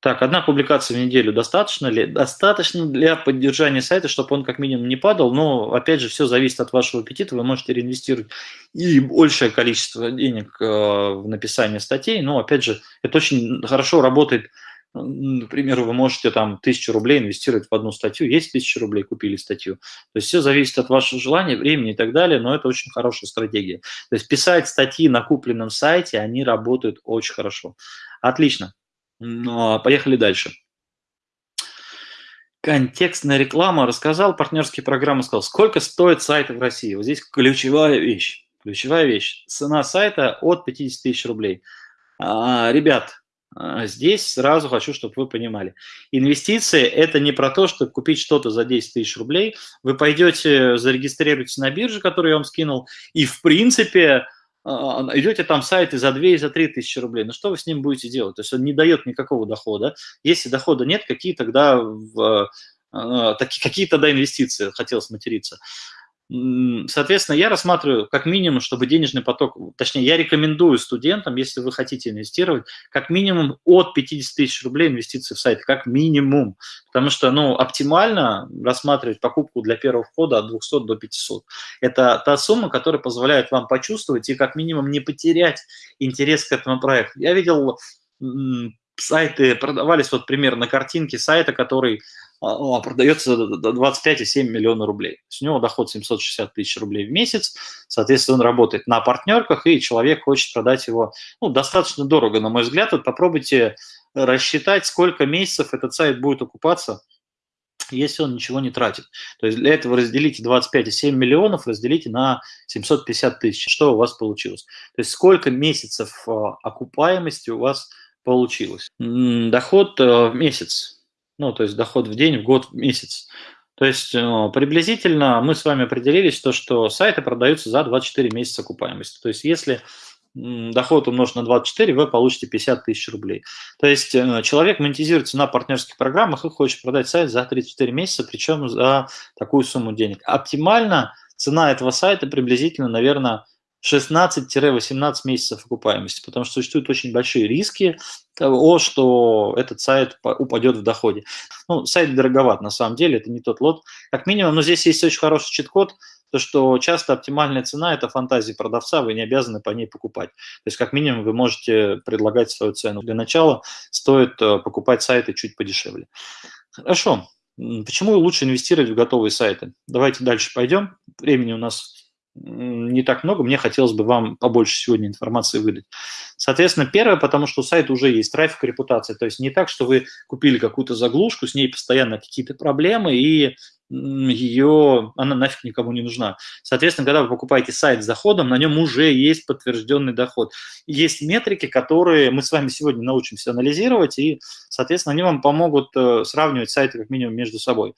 Так, одна публикация в неделю достаточно ли? Достаточно для поддержания сайта, чтобы он как минимум не падал, но, опять же, все зависит от вашего аппетита, вы можете реинвестировать и большее количество денег э, в написание статей, но, опять же, это очень хорошо работает Например, вы можете там тысячу рублей инвестировать в одну статью, есть тысяча рублей, купили статью. То есть все зависит от вашего желания, времени и так далее, но это очень хорошая стратегия. То есть писать статьи на купленном сайте, они работают очень хорошо. Отлично. Ну, а поехали дальше. Контекстная реклама. Рассказал партнерские программы, сказал, сколько стоит сайт в России. Вот здесь ключевая вещь. Ключевая вещь. Цена сайта от 50 тысяч рублей. А, ребят, а, здесь сразу хочу, чтобы вы понимали. Инвестиции – это не про то, чтобы купить что-то за 10 тысяч рублей. Вы пойдете, зарегистрируетесь на бирже, которую я вам скинул, и, в принципе, идете там сайты за 2 и за 3 тысячи рублей. Ну что вы с ним будете делать? То есть он не дает никакого дохода. Если дохода нет, какие тогда, а, какие тогда инвестиции, хотел сматериться. Соответственно, я рассматриваю как минимум, чтобы денежный поток, точнее, я рекомендую студентам, если вы хотите инвестировать, как минимум от 50 тысяч рублей инвестиции в сайт, как минимум. Потому что, ну, оптимально рассматривать покупку для первого входа от 200 до 500. Это та сумма, которая позволяет вам почувствовать и как минимум не потерять интерес к этому проекту. Я видел сайты, продавались вот пример на картинке сайта, который а, продается до 25,7 миллиона рублей. То есть у него доход 760 тысяч рублей в месяц, соответственно, он работает на партнерках, и человек хочет продать его ну, достаточно дорого, на мой взгляд. Вот попробуйте рассчитать, сколько месяцев этот сайт будет окупаться, если он ничего не тратит. То есть для этого разделите 25,7 миллионов, разделите на 750 тысяч. Что у вас получилось? То есть сколько месяцев а, окупаемости у вас получилось? Доход в месяц ну, то есть доход в день, в год, в месяц. То есть э, приблизительно мы с вами определились, то, что сайты продаются за 24 месяца окупаемости. То есть если доход умножить на 24, вы получите 50 тысяч рублей. То есть э, человек монетизируется на партнерских программах и хочет продать сайт за 34 месяца, причем за такую сумму денег. Оптимально цена этого сайта приблизительно, наверное, 16-18 месяцев окупаемости, потому что существуют очень большие риски того, что этот сайт упадет в доходе. Ну, сайт дороговат, на самом деле, это не тот лот. Как минимум, но здесь есть очень хороший чит-код, то, что часто оптимальная цена – это фантазия продавца, вы не обязаны по ней покупать. То есть, как минимум, вы можете предлагать свою цену. Для начала стоит э, покупать сайты чуть подешевле. Хорошо. Почему лучше инвестировать в готовые сайты? Давайте дальше пойдем. Времени у нас не так много, мне хотелось бы вам побольше сегодня информации выдать. Соответственно, первое, потому что у сайта уже есть трафик, репутация. То есть не так, что вы купили какую-то заглушку, с ней постоянно какие-то проблемы, и ее, она нафиг никому не нужна. Соответственно, когда вы покупаете сайт с заходом, на нем уже есть подтвержденный доход. Есть метрики, которые мы с вами сегодня научимся анализировать, и, соответственно, они вам помогут э, сравнивать сайты как минимум между собой.